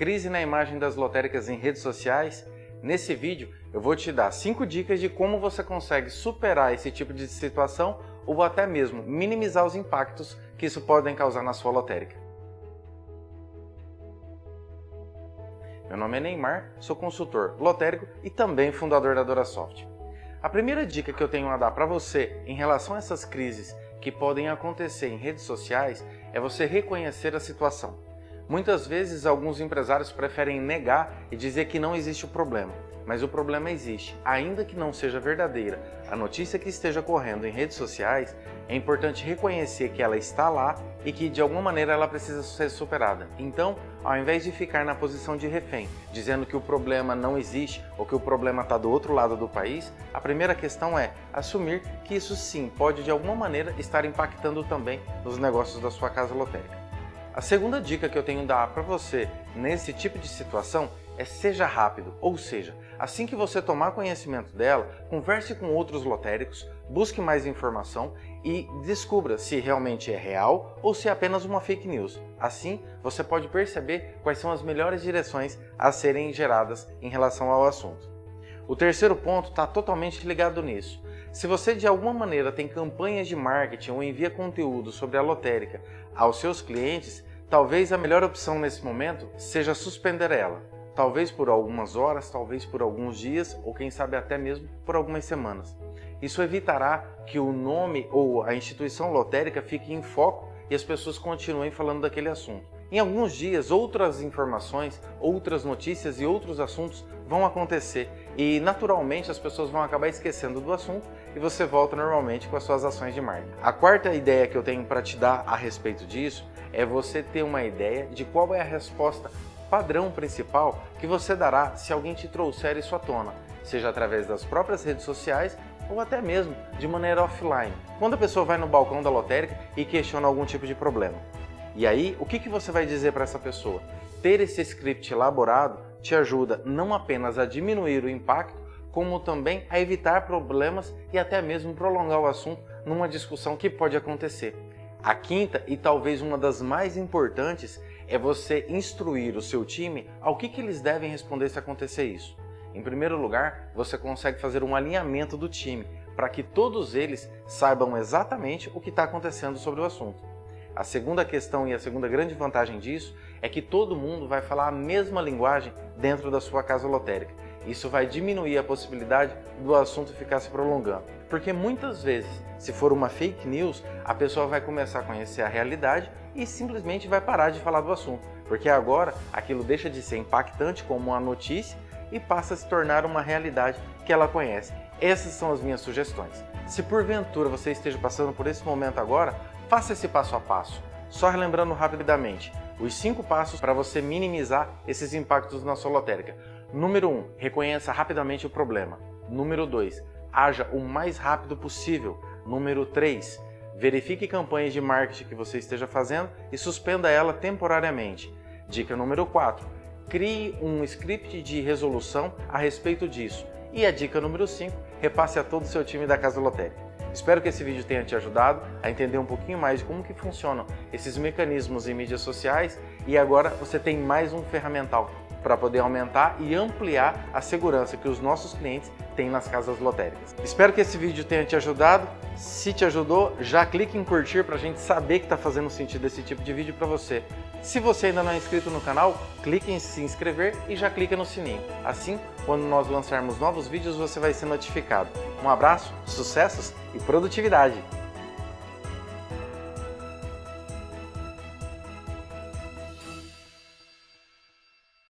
crise na imagem das lotéricas em redes sociais? Nesse vídeo eu vou te dar 5 dicas de como você consegue superar esse tipo de situação ou até mesmo minimizar os impactos que isso podem causar na sua lotérica. Meu nome é Neymar, sou consultor lotérico e também fundador da DoraSoft. A primeira dica que eu tenho a dar para você em relação a essas crises que podem acontecer em redes sociais é você reconhecer a situação. Muitas vezes alguns empresários preferem negar e dizer que não existe o problema, mas o problema existe. Ainda que não seja verdadeira a notícia que esteja correndo em redes sociais, é importante reconhecer que ela está lá e que de alguma maneira ela precisa ser superada. Então, ao invés de ficar na posição de refém, dizendo que o problema não existe ou que o problema está do outro lado do país, a primeira questão é assumir que isso sim pode de alguma maneira estar impactando também nos negócios da sua casa lotérica. A segunda dica que eu tenho a dar para você nesse tipo de situação é seja rápido, ou seja, assim que você tomar conhecimento dela, converse com outros lotéricos, busque mais informação e descubra se realmente é real ou se é apenas uma fake news. Assim, você pode perceber quais são as melhores direções a serem geradas em relação ao assunto. O terceiro ponto está totalmente ligado nisso. Se você de alguma maneira tem campanhas de marketing ou envia conteúdo sobre a lotérica aos seus clientes, talvez a melhor opção nesse momento seja suspender ela. Talvez por algumas horas, talvez por alguns dias ou quem sabe até mesmo por algumas semanas. Isso evitará que o nome ou a instituição lotérica fique em foco e as pessoas continuem falando daquele assunto. Em alguns dias, outras informações, outras notícias e outros assuntos vão acontecer e naturalmente as pessoas vão acabar esquecendo do assunto e você volta normalmente com as suas ações de marketing. A quarta ideia que eu tenho para te dar a respeito disso é você ter uma ideia de qual é a resposta padrão principal que você dará se alguém te trouxer isso à tona, seja através das próprias redes sociais ou até mesmo de maneira offline, quando a pessoa vai no balcão da lotérica e questiona algum tipo de problema. E aí, o que, que você vai dizer para essa pessoa? Ter esse script elaborado te ajuda não apenas a diminuir o impacto, como também a evitar problemas e até mesmo prolongar o assunto numa discussão que pode acontecer. A quinta e talvez uma das mais importantes é você instruir o seu time ao que, que eles devem responder se acontecer isso. Em primeiro lugar, você consegue fazer um alinhamento do time para que todos eles saibam exatamente o que está acontecendo sobre o assunto. A segunda questão e a segunda grande vantagem disso é que todo mundo vai falar a mesma linguagem dentro da sua casa lotérica. Isso vai diminuir a possibilidade do assunto ficar se prolongando. Porque muitas vezes, se for uma fake news, a pessoa vai começar a conhecer a realidade e simplesmente vai parar de falar do assunto. Porque agora aquilo deixa de ser impactante como uma notícia e passa a se tornar uma realidade que ela conhece. Essas são as minhas sugestões. Se porventura você esteja passando por esse momento agora, faça esse passo a passo. Só relembrando rapidamente, os cinco passos para você minimizar esses impactos na sua lotérica. Número 1. Um, reconheça rapidamente o problema. Número 2. Haja o mais rápido possível. Número 3. Verifique campanhas de marketing que você esteja fazendo e suspenda ela temporariamente. Dica número 4 crie um script de resolução a respeito disso. E a dica número 5, repasse a todo o seu time da Casa Lotérica. Espero que esse vídeo tenha te ajudado a entender um pouquinho mais de como que funcionam esses mecanismos em mídias sociais e agora você tem mais um ferramental para poder aumentar e ampliar a segurança que os nossos clientes têm nas casas lotéricas. Espero que esse vídeo tenha te ajudado. Se te ajudou, já clique em curtir para a gente saber que está fazendo sentido esse tipo de vídeo para você. Se você ainda não é inscrito no canal, clique em se inscrever e já clica no sininho. Assim, quando nós lançarmos novos vídeos, você vai ser notificado. Um abraço, sucessos e produtividade!